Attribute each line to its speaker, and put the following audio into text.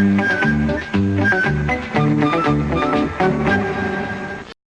Speaker 1: Thank you.